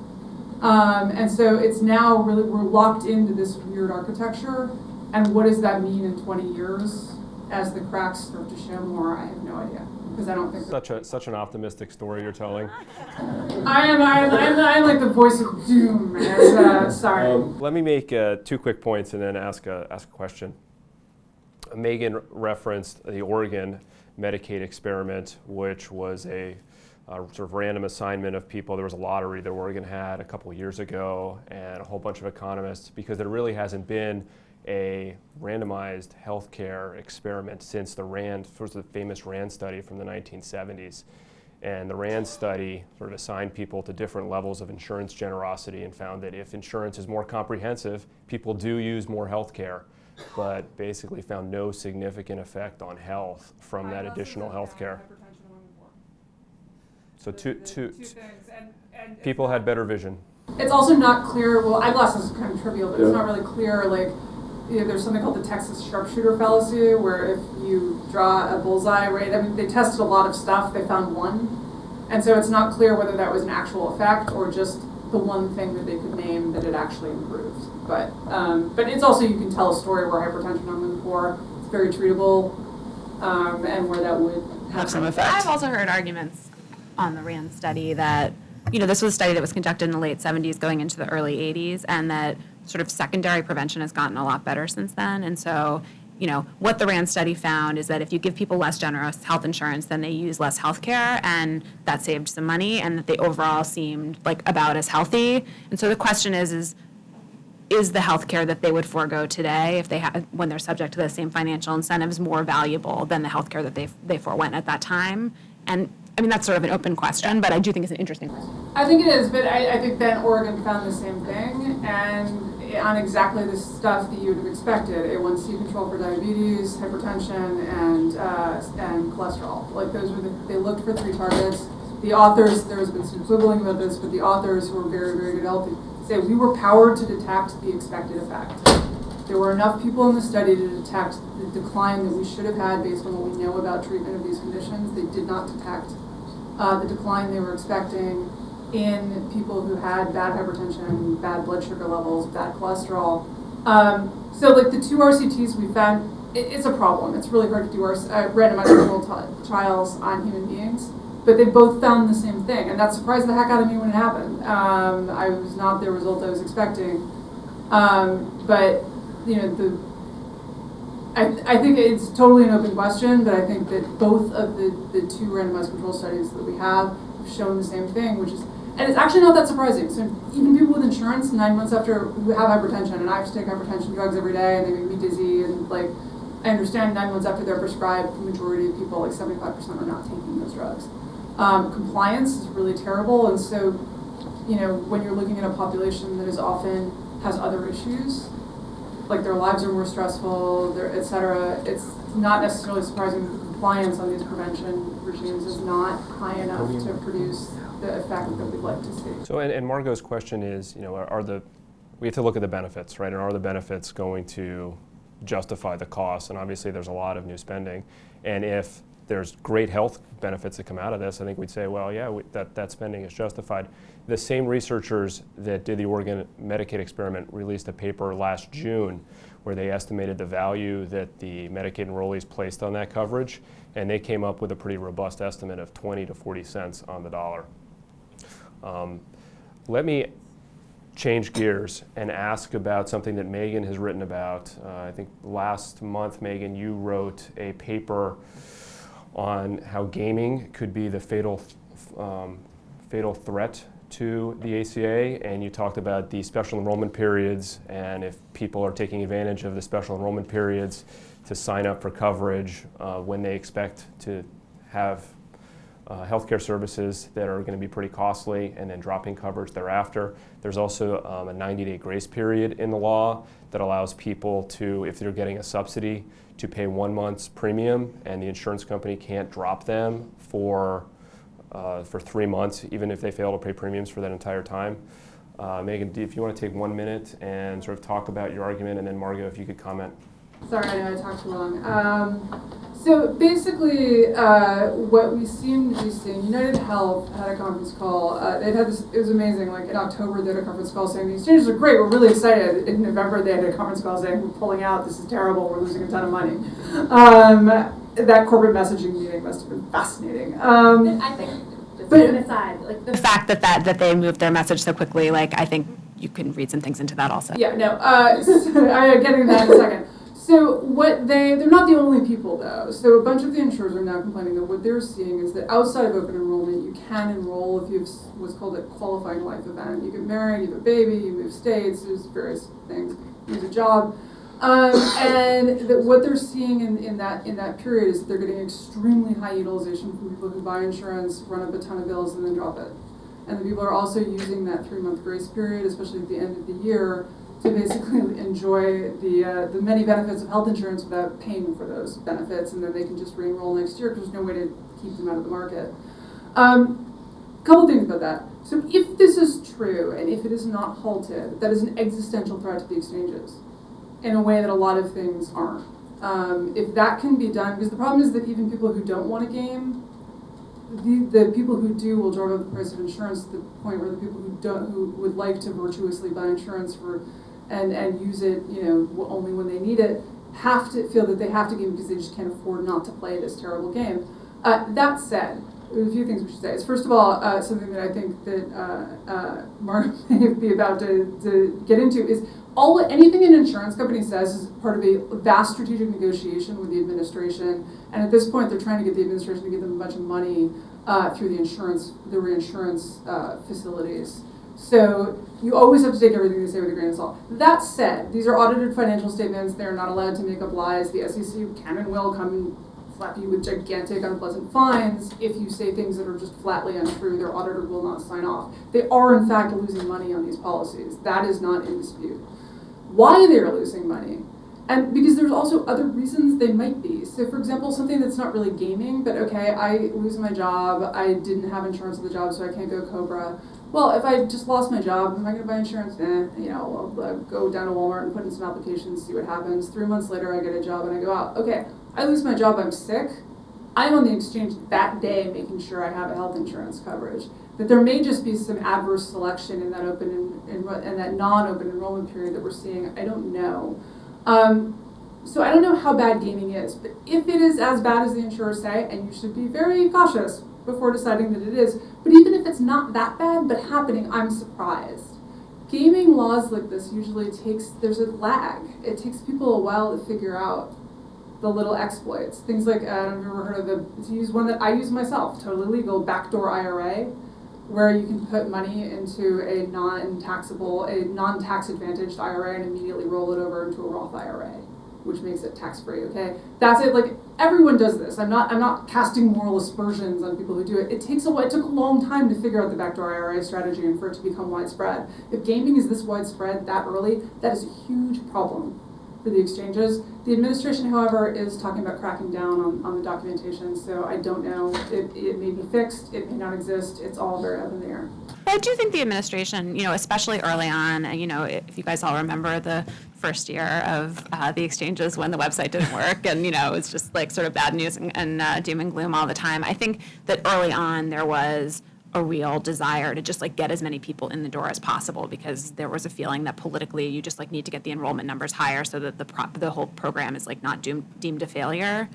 Um, and so it's now really, we're locked into this weird architecture, and what does that mean in 20 years as the cracks start to show more? I have no idea because I don't think such a such an optimistic story you're telling. I am I am, I'm, I'm like the voice of doom. As, uh, sorry. Um, let me make uh, two quick points and then ask a ask a question. Megan referenced the Oregon Medicaid experiment, which was a uh, sort of random assignment of people. There was a lottery that Oregon had a couple years ago, and a whole bunch of economists, because there really hasn't been a randomized healthcare experiment since the RAND, first the famous RAND study from the 1970s. And the RAND study sort of assigned people to different levels of insurance generosity and found that if insurance is more comprehensive, people do use more healthcare, but basically found no significant effect on health from that additional healthcare. So two, two, Two things, and, and. people had better vision. It's also not clear, well, eyeglasses is kind of trivial, but it's not really clear, like, you know, there's something called the Texas sharpshooter fallacy, where if you draw a bullseye, right, I mean, they tested a lot of stuff, they found one. And so it's not clear whether that was an actual effect or just the one thing that they could name that it actually improved. But, um, but it's also, you can tell a story where hypertension among the poor, it's very treatable, um, and where that would have some effect. I've also heard arguments on the RAND study that, you know, this was a study that was conducted in the late 70s going into the early 80s, and that sort of secondary prevention has gotten a lot better since then. And so, you know, what the RAND study found is that if you give people less generous health insurance, then they use less health care, and that saved some money, and that they overall seemed like about as healthy. And so the question is, is is the healthcare that they would forego today if they had when they're subject to the same financial incentives more valuable than the healthcare that they they forewent at that time? And I mean that's sort of an open question, but I do think it's an interesting question. I think it is, but I, I think then Oregon found the same thing, and on exactly the stuff that you would have expected: A1C control for diabetes, hypertension, and uh, and cholesterol. Like those were the they looked for three targets. The authors, there has been some quibbling about this, but the authors who are very very healthy say we were powered to detect the expected effect. There were enough people in the study to detect the decline that we should have had based on what we know about treatment of these conditions. They did not detect uh, the decline they were expecting in people who had bad hypertension, bad blood sugar levels, bad cholesterol. Um, so, like the two RCTs we found, it, it's a problem. It's really hard to do our, uh, randomized controlled trials on human beings, but they both found the same thing, and that surprised the heck out of me when it happened. Um, I was not the result I was expecting, um, but you know the I, I think it's totally an open question, but I think that both of the, the two randomized control studies that we have have shown the same thing, which is, and it's actually not that surprising. So even people with insurance, nine months after who have hypertension, and I have to take hypertension drugs every day, and they make me dizzy, and like, I understand nine months after they're prescribed, the majority of people, like 75%, are not taking those drugs. Um, compliance is really terrible, and so, you know, when you're looking at a population that is often has other issues, like their lives are more stressful, their et cetera, it's not necessarily surprising that compliance on these prevention regimes is not high enough to produce the effect that we'd like to see. So, and, and Margot's question is, you know, are, are the, we have to look at the benefits, right? And are the benefits going to justify the cost? And obviously, there's a lot of new spending. And if there's great health benefits that come out of this, I think we'd say, well, yeah, we, that, that spending is justified. The same researchers that did the Oregon Medicaid experiment released a paper last June where they estimated the value that the Medicaid enrollees placed on that coverage, and they came up with a pretty robust estimate of 20 to 40 cents on the dollar. Um, let me change gears and ask about something that Megan has written about. Uh, I think last month, Megan, you wrote a paper on how gaming could be the fatal, um, fatal threat to the ACA, and you talked about the special enrollment periods, and if people are taking advantage of the special enrollment periods to sign up for coverage uh, when they expect to have uh, healthcare services that are going to be pretty costly and then dropping coverage thereafter. There's also um, a 90 day grace period in the law that allows people to, if they're getting a subsidy, to pay one month's premium and the insurance company can't drop them for, uh, for three months, even if they fail to pay premiums for that entire time. Uh, Megan, if you want to take one minute and sort of talk about your argument, and then Margot, if you could comment. Sorry, I know I talked too long. Um, so basically, uh, what we seem to be seeing, United Health had a conference call. Uh, they had this, it was amazing. Like in October, they had a conference call saying these changes are great. We're really excited. In November, they had a conference call saying we're pulling out. This is terrible. We're losing a ton of money. Um, that corporate messaging meeting must have been fascinating. Um, I think, just But- an aside, like The the fact that that that they moved their message so quickly, like I think you can read some things into that also. Yeah, no. Uh, so, I get into that in a second. So what they they're not the only people though. So a bunch of the insurers are now complaining that what they're seeing is that outside of open enrollment, you can enroll if you have what's called a qualifying life event. You get married, you have a baby, you move states, there's various things. You lose a job. Um, and that what they're seeing in, in that in that period is that they're getting extremely high utilization from people who buy insurance, run up a ton of bills, and then drop it. And the people are also using that three month grace period, especially at the end of the year, to basically enjoy the uh, the many benefits of health insurance without paying for those benefits, and then they can just re-enroll next year because there's no way to keep them out of the market. Um, couple things about that. So if this is true, and if it is not halted, that is an existential threat to the exchanges in a way that a lot of things aren't. Um, if that can be done, because the problem is that even people who don't want a game, the, the people who do will drive up the price of insurance to the point where the people who don't, who would like to virtuously buy insurance for, and, and use it, you know, only when they need it, have to feel that they have to game because they just can't afford not to play this terrible game. Uh, that said, a few things we should say. Is first of all, uh, something that I think that uh, uh, Mark may be about to, to get into is all anything an insurance company says is part of a vast strategic negotiation with the administration. And at this point, they're trying to get the administration to give them a bunch of money uh, through the insurance, the reinsurance uh, facilities. So you always have to take everything they say with a grain of salt. That said, these are audited financial statements. They're not allowed to make up lies. The SEC can and will come and slap you with gigantic unpleasant fines if you say things that are just flatly untrue. Their auditor will not sign off. They are in fact losing money on these policies. That is not in dispute. Why they are losing money, and because there's also other reasons they might be. So, for example, something that's not really gaming, but okay, I lose my job. I didn't have insurance at the job, so I can't go COBRA. Well, if I just lost my job, am I going to buy insurance? Eh, you know, I'll uh, go down to Walmart and put in some applications, see what happens. Three months later, I get a job and I go out. Okay, I lose my job, I'm sick. I'm on the exchange that day making sure I have a health insurance coverage. That there may just be some adverse selection in that open and that non-open enrollment period that we're seeing. I don't know. Um, so I don't know how bad gaming is, but if it is as bad as the insurers say, and you should be very cautious before deciding that it is, but even if it's not that bad but happening, I'm surprised. Gaming laws like this usually takes there's a lag. It takes people a while to figure out the little exploits. Things like uh, I don't know if you've ever heard of the to use one that I use myself, totally legal backdoor IRA, where you can put money into a non-taxable, a non-tax advantaged IRA and immediately roll it over into a Roth IRA, which makes it tax-free. Okay, that's it. Like everyone does this. I'm not I'm not casting moral aspersions on people who do it. It takes a while. It took a long time to figure out the backdoor IRA strategy and for it to become widespread. If gaming is this widespread that early, that is a huge problem for the exchanges. The administration, however, is talking about cracking down on, on the documentation, so I don't know. It, it may be fixed, it may not exist, it's all very up in the air. I do think the administration, you know, especially early on, and, you know, if you guys all remember the first year of uh, the exchanges when the website didn't work, and you know, it was just like sort of bad news and, and uh, doom and gloom all the time. I think that early on there was a real desire to just like get as many people in the door as possible because there was a feeling that politically you just like need to get the enrollment numbers higher so that the pro- the whole program is like not doomed deemed a failure.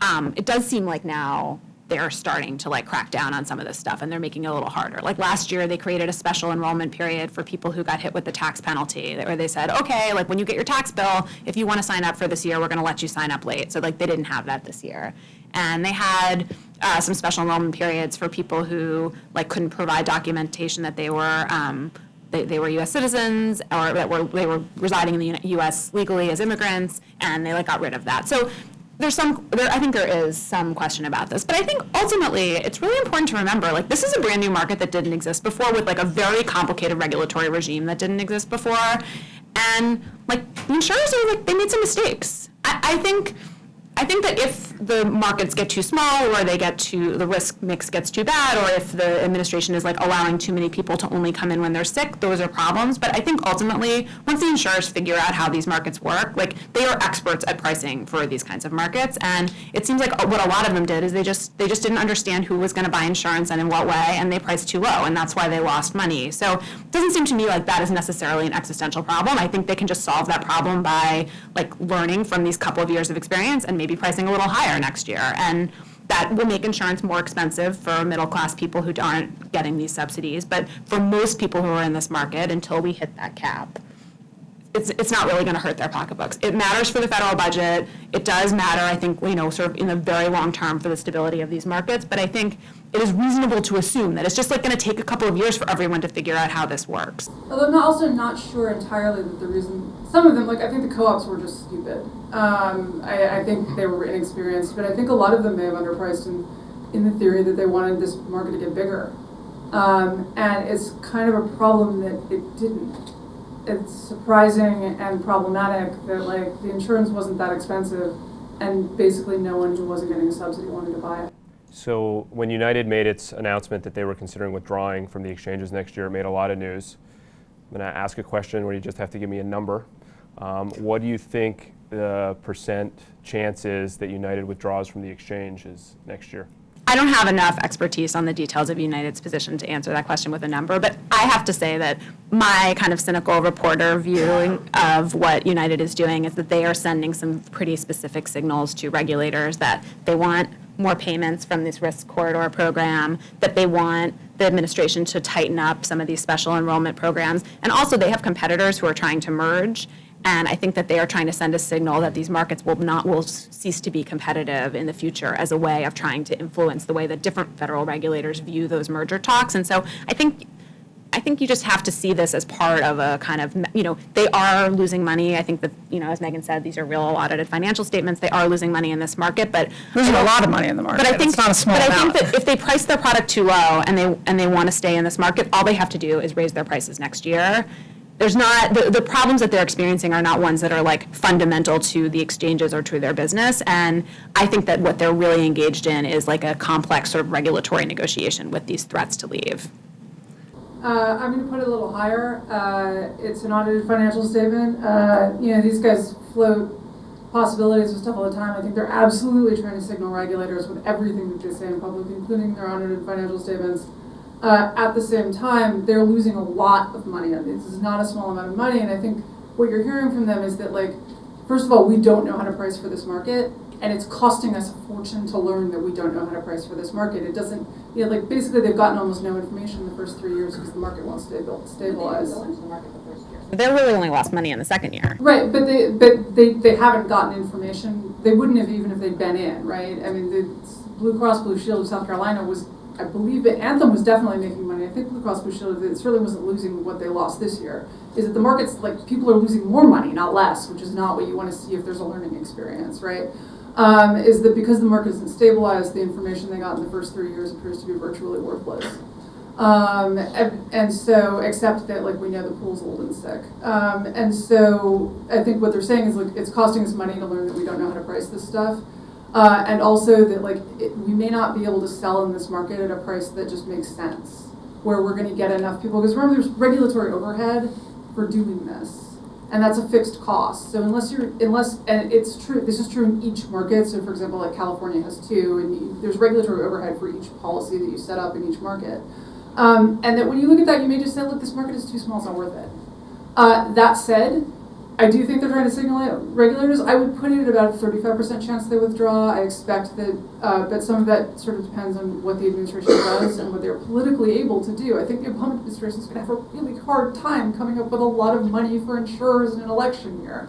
Um, it does seem like now they're starting to like crack down on some of this stuff and they're making it a little harder. Like last year, they created a special enrollment period for people who got hit with the tax penalty, where they said, okay, like when you get your tax bill, if you want to sign up for this year, we're going to let you sign up late. So like they didn't have that this year, and they had uh, some special enrollment periods for people who like couldn't provide documentation that they were. Um, they, they were U.S. citizens or that were they were residing in the U.S. legally as immigrants, and they like got rid of that. So there's some there, I think there is some question about this, but I think ultimately it's really important to remember like this is a brand new market that didn't exist before with like a very complicated regulatory regime that didn't exist before, and like insurers are like they made some mistakes. I, I think. I think that if the markets get too small or they get too, the risk mix gets too bad, or if the administration is like allowing too many people to only come in when they're sick, those are problems. But I think ultimately, once the insurers figure out how these markets work, like they are experts at pricing for these kinds of markets. And it seems like what a lot of them did is they just they just didn't understand who was going to buy insurance and in what way, and they priced too low, and that's why they lost money. So it doesn't seem to me like that is necessarily an existential problem. I think they can just solve that problem by like learning from these couple of years of experience and maybe pricing a little higher next year. And that will make insurance more expensive for middle class people who aren't getting these subsidies. But for most people who are in this market, until we hit that cap, it's, it's not really going to hurt their pocketbooks. It matters for the federal budget. It does matter, I think, you know, sort of in the very long term for the stability of these markets. But I think it is reasonable to assume that it's just like going to take a couple of years for everyone to figure out how this works. Although I'm not- also not sure entirely that the reason, some of them, like, I think the co-ops were just stupid. Um, I, I think they were inexperienced, but I think a lot of them may have underpriced in, in the theory that they wanted this market to get bigger. Um, and it's kind of a problem that it didn't. It's surprising and problematic that, like, the insurance wasn't that expensive, and basically no one who wasn't getting a subsidy wanted to buy it. So when United made its announcement that they were considering withdrawing from the exchanges next year, it made a lot of news. I'm going to ask a question where you just have to give me a number. Um, what do you think the percent chance is that United withdraws from the exchanges next year? I don't have enough expertise on the details of United's position to answer that question with a number, but I have to say that my kind of cynical reporter view of what United is doing is that they are sending some pretty specific signals to regulators that they want more payments from this risk corridor program, that they want the administration to tighten up some of these special enrollment programs. And also, they have competitors who are trying to merge. And I think that they are trying to send a signal that these markets will not, will cease to be competitive in the future as a way of trying to influence the way that different federal regulators view those merger talks. And so I think I think you just have to see this as part of a kind of, you know, they are losing money. I think that, you know, as Megan said, these are real audited financial statements. They are losing money in this market, but. Losing a lot of money in the market. But I think, It's not a small but I think that if they price their product too low and they, and they want to stay in this market, all they have to do is raise their prices next year. There's not, the, the problems that they're experiencing are not ones that are like fundamental to the exchanges or to their business. And I think that what they're really engaged in is like a complex sort of regulatory negotiation with these threats to leave. Uh, I'm going to put it a little higher. Uh, it's an audited financial statement. Uh, you know, these guys float possibilities of stuff all the time. I think they're absolutely trying to signal regulators with everything that they say in public, including their audited financial statements. Uh, at the same time, they're losing a lot of money on this. This is not a small amount of money, and I think what you're hearing from them is that, like, first of all, we don't know how to price for this market, and it's costing us a fortune to learn that we don't know how to price for this market. It doesn't, you know, like basically they've gotten almost no information in the first three years because the market won't stabil- stabilize. They're really only lost money in the second year. Right, but they, but they, they haven't gotten information. They wouldn't have even if they'd been in, right? I mean, the Blue Cross Blue Shield of South Carolina was, I believe, Anthem was definitely making money. I think Blue Cross Blue Shield, it certainly wasn't losing what they lost this year. Is that the market's like people are losing more money, not less, which is not what you want to see if there's a learning experience, right? Um, is that because the market isn't stabilized, the information they got in the first three years appears to be virtually worthless. Um, and, and so, except that like we know the pool's old and sick. Um, and so I think what they're saying is like it's costing us money to learn that we don't know how to price this stuff. Uh, and also that like it, we may not be able to sell in this market at a price that just makes sense, where we're going to get enough people. Because remember, there's regulatory overhead for doing this, and that's a fixed cost. So unless you're, unless, and it's true, this is true in each market. So for example, like California has two, and you, there's regulatory overhead for each policy that you set up in each market. Um, and that when you look at that, you may just say, look, this market is too small, it's not worth it. Uh, that said, I do think they're trying to signal it. Regulators, I would put it at about a 35% chance they withdraw. I expect that, uh, but some of that sort of depends on what the administration does and what they're politically able to do. I think the Obama administration is going to have a really hard time coming up with a lot of money for insurers in an election year.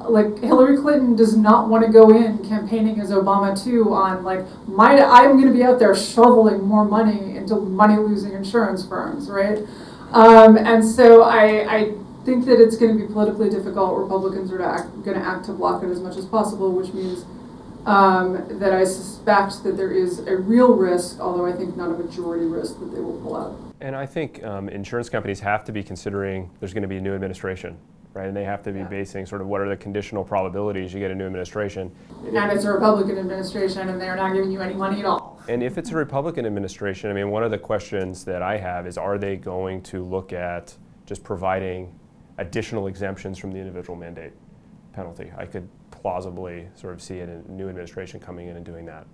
Like Hillary Clinton does not want to go in campaigning as Obama too on like my I'm going to be out there shoveling more money into money losing insurance firms, right? Um, and so I, I think that it's going to be politically difficult. Republicans are to act, going to act to block it as much as possible, which means um, that I suspect that there is a real risk, although I think not a majority risk, that they will pull out. And I think um, insurance companies have to be considering there's going to be a new administration, right? And they have to be Yeah. basing sort of what are the conditional probabilities you get a new administration. And it's a Republican administration, and they're not giving you any money at all. And if it's a Republican administration, I mean, one of the questions that I have is are they going to look at just providing additional exemptions from the individual mandate penalty? I could plausibly sort of see a new administration coming in and doing that.